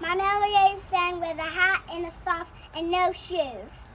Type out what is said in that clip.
My Melody friend with a hat and a sock and no shoes.